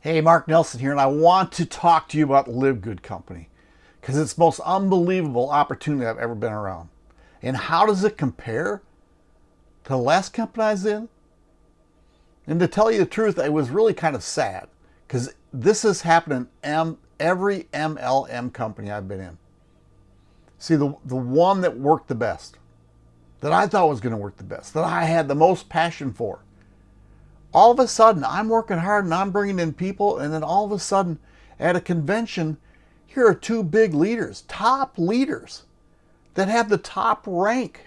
Hey, Mark Nelson here, and I want to talk to you about LiveGood Company because it's the most unbelievable opportunity I've ever been around. And how does it compare to the last company I was in? And to tell you the truth, I was really kind of sad because this has happened in every MLM company I've been in. See, the, the one that worked the best, that I thought was going to work the best, that I had the most passion for, all of a sudden I'm working hard and I'm bringing in people and then all of a sudden at a convention, here are two big leaders, top leaders that have the top rank.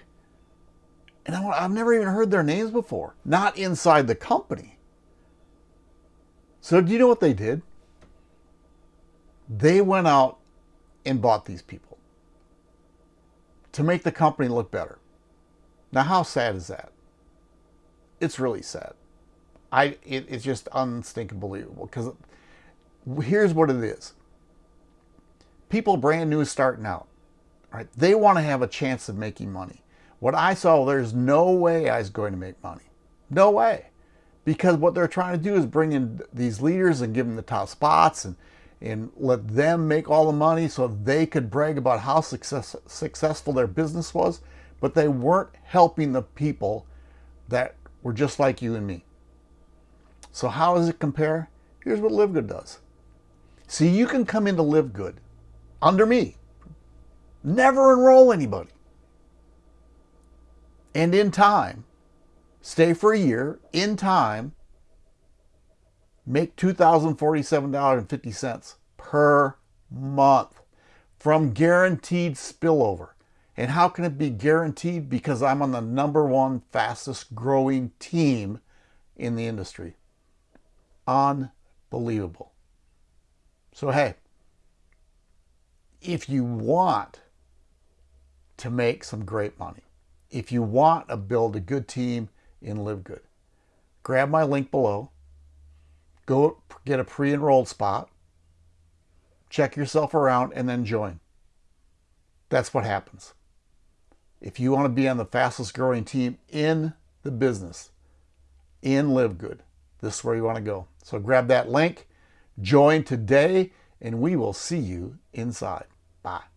And I've never even heard their names before, not inside the company. So do you know what they did? They went out and bought these people to make the company look better. Now, how sad is that? It's really sad. I it, it's just unstinking believable because here's what it is. People brand new starting out, right? They want to have a chance of making money. What I saw, there's no way I was going to make money. No way. Because what they're trying to do is bring in these leaders and give them the top spots and, and let them make all the money so they could brag about how success, successful their business was. But they weren't helping the people that were just like you and me. So how does it compare? Here's what LiveGood does. See, you can come into LiveGood under me, never enroll anybody. And in time, stay for a year, in time, make $2,047.50 per month from guaranteed spillover. And how can it be guaranteed? Because I'm on the number one fastest growing team in the industry. Unbelievable. So, hey, if you want to make some great money, if you want to build a good team in LiveGood, grab my link below, go get a pre-enrolled spot, check yourself around, and then join. That's what happens. If you want to be on the fastest growing team in the business, in LiveGood, this is where you want to go. So grab that link, join today, and we will see you inside. Bye.